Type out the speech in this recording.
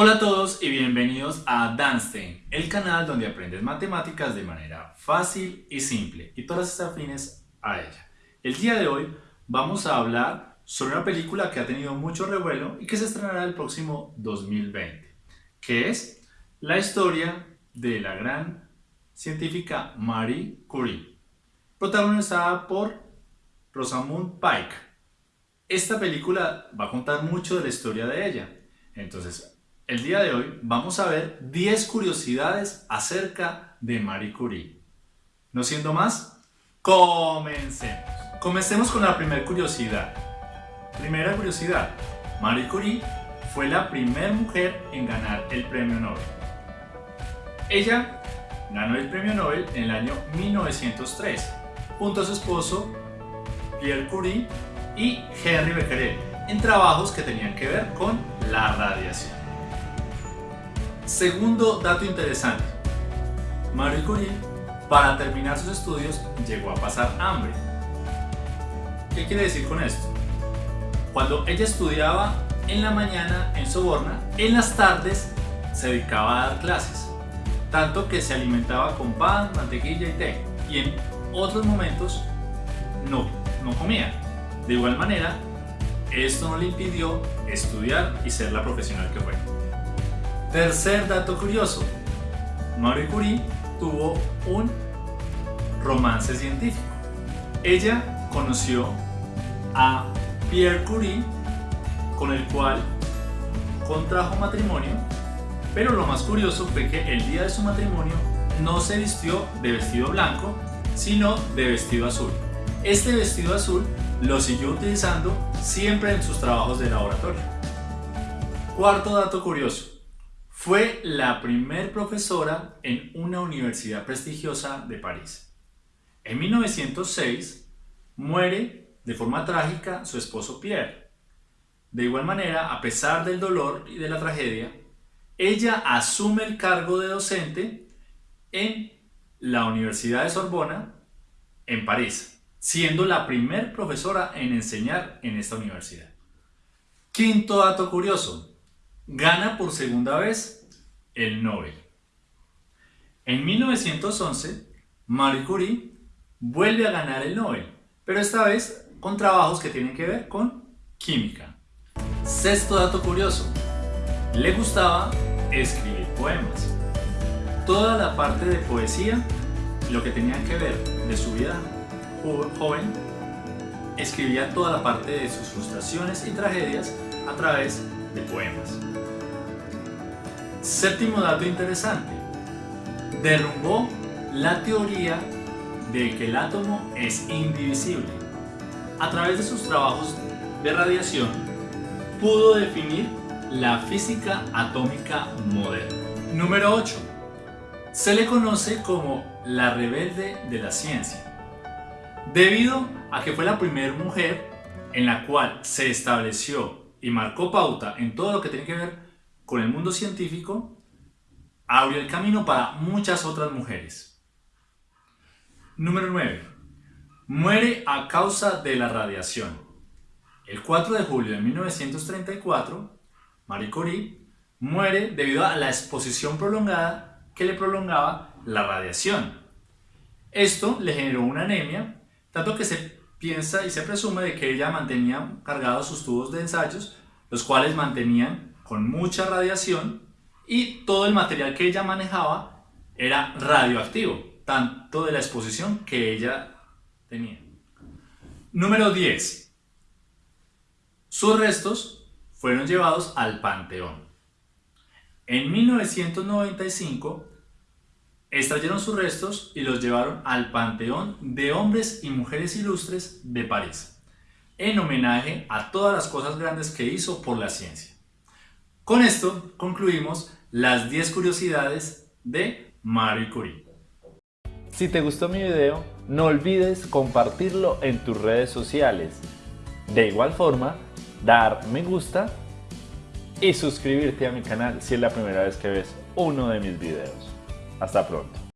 Hola a todos y bienvenidos a Danstein, el canal donde aprendes matemáticas de manera fácil y simple y todas estas afines a ella. El día de hoy vamos a hablar sobre una película que ha tenido mucho revuelo y que se estrenará el próximo 2020, que es la historia de la gran científica Marie Curie, protagonizada por Rosamund Pike. Esta película va a contar mucho de la historia de ella, entonces el día de hoy vamos a ver 10 curiosidades acerca de Marie Curie. No siendo más, comencemos. Comencemos con la primera curiosidad. Primera curiosidad, Marie Curie fue la primera mujer en ganar el premio Nobel. Ella ganó el premio Nobel en el año 1903 junto a su esposo Pierre Curie y Henry Becquerel en trabajos que tenían que ver con la radiación. Segundo dato interesante. Marie Curie, para terminar sus estudios, llegó a pasar hambre. ¿Qué quiere decir con esto? Cuando ella estudiaba en la mañana en Soborna, en las tardes se dedicaba a dar clases, tanto que se alimentaba con pan, mantequilla y té, y en otros momentos no, no comía. De igual manera, esto no le impidió estudiar y ser la profesional que fue. Tercer dato curioso, Marie Curie tuvo un romance científico. Ella conoció a Pierre Curie, con el cual contrajo matrimonio, pero lo más curioso fue que el día de su matrimonio no se vistió de vestido blanco, sino de vestido azul. Este vestido azul lo siguió utilizando siempre en sus trabajos de laboratorio. Cuarto dato curioso. Fue la primer profesora en una universidad prestigiosa de París. En 1906 muere de forma trágica su esposo Pierre. De igual manera, a pesar del dolor y de la tragedia, ella asume el cargo de docente en la Universidad de Sorbona en París, siendo la primer profesora en enseñar en esta universidad. Quinto dato curioso, gana por segunda vez el Nobel. En 1911, Marie Curie vuelve a ganar el Nobel, pero esta vez con trabajos que tienen que ver con química. Sexto dato curioso, le gustaba escribir poemas. Toda la parte de poesía, lo que tenía que ver de su vida joven, escribía toda la parte de sus frustraciones y tragedias a través de poemas. Séptimo dato interesante. Derrumbó la teoría de que el átomo es indivisible. A través de sus trabajos de radiación, pudo definir la física atómica moderna. Número 8. Se le conoce como la rebelde de la ciencia, debido a que fue la primera mujer en la cual se estableció y marcó pauta en todo lo que tiene que ver con el mundo científico, abrió el camino para muchas otras mujeres. Número 9. Muere a causa de la radiación. El 4 de julio de 1934, Marie Curie muere debido a la exposición prolongada que le prolongaba la radiación. Esto le generó una anemia, tanto que se piensa y se presume de que ella mantenía cargados sus tubos de ensayos, los cuales mantenían con mucha radiación y todo el material que ella manejaba era radioactivo, tanto de la exposición que ella tenía. Número 10. Sus restos fueron llevados al Panteón. En 1995 extrayeron sus restos y los llevaron al Panteón de Hombres y Mujeres Ilustres de París, en homenaje a todas las cosas grandes que hizo por la ciencia. Con esto concluimos las 10 curiosidades de Marie Curie. Si te gustó mi video, no olvides compartirlo en tus redes sociales. De igual forma, dar me gusta y suscribirte a mi canal si es la primera vez que ves uno de mis videos. Hasta pronto.